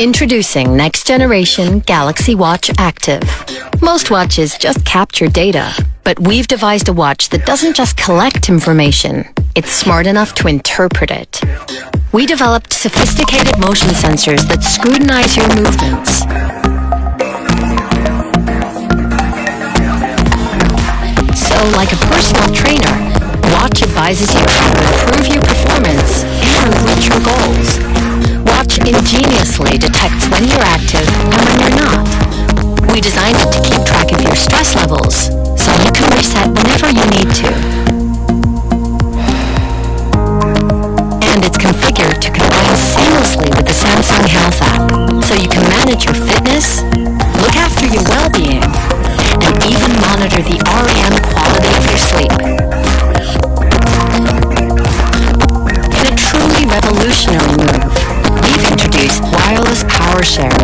Introducing next generation Galaxy Watch Active. Most watches just capture data, but we've devised a watch that doesn't just collect information, it's smart enough to interpret it. We developed sophisticated motion sensors that scrutinize your movements. So, like a personal trainer, Watch advises you how to improve your performance and reach your goals. Ingeniously detects when you're active and when you're not. We designed it to keep track of your stress levels, so you can reset whenever you need to. And it's configured to combine seamlessly with the Samsung Health app, so you can manage your fitness, look after your well-being, and even monitor the REM quality of your sleep. In a truly revolutionary move, power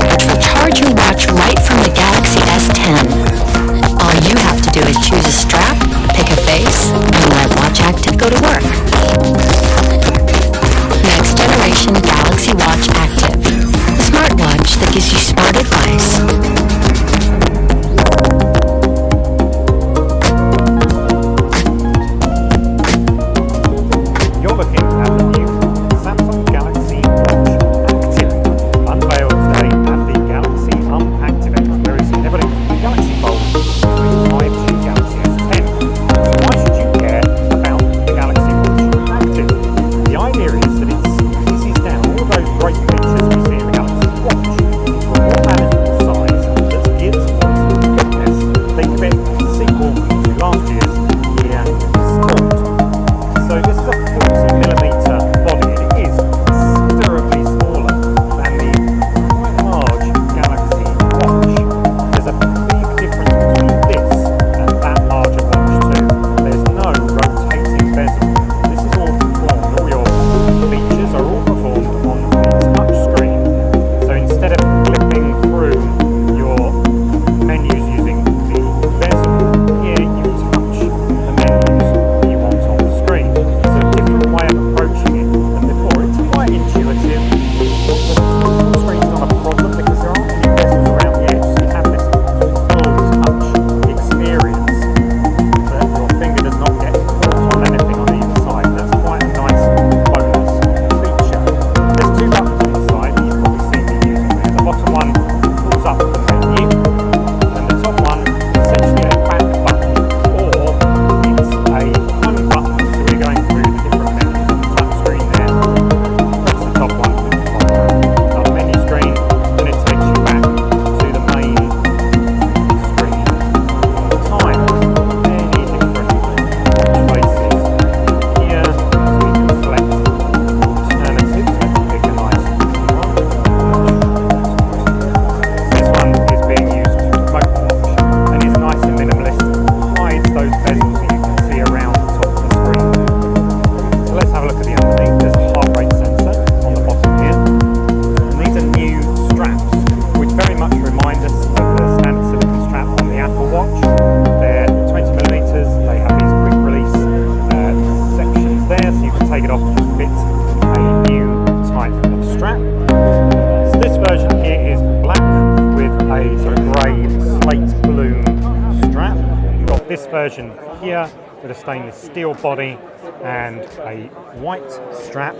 version here with a stainless steel body and a white strap.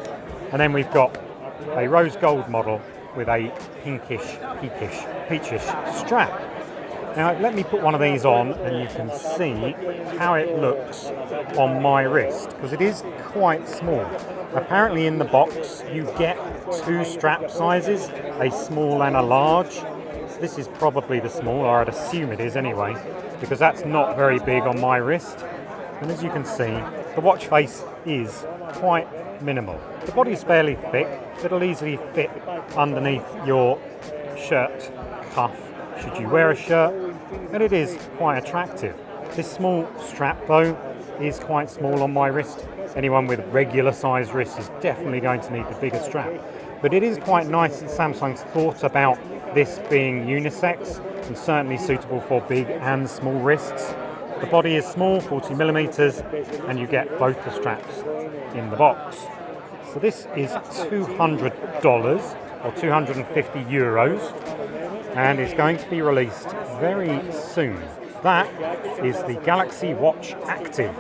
And then we've got a rose gold model with a pinkish, peakish, peachish strap. Now let me put one of these on and you can see how it looks on my wrist because it is quite small. Apparently in the box you get two strap sizes, a small and a large. This is probably the small, or I'd assume it is anyway because that's not very big on my wrist. And as you can see, the watch face is quite minimal. The body is fairly thick, it'll easily fit underneath your shirt cuff should you wear a shirt, and it is quite attractive. This small strap though is quite small on my wrist. Anyone with regular sized wrists is definitely going to need the bigger strap. But it is quite nice that Samsung's thought about this being unisex and certainly suitable for big and small wrists. The body is small, 40 millimeters, and you get both the straps in the box. So this is $200 or 250 euros, and is going to be released very soon. That is the Galaxy Watch Active.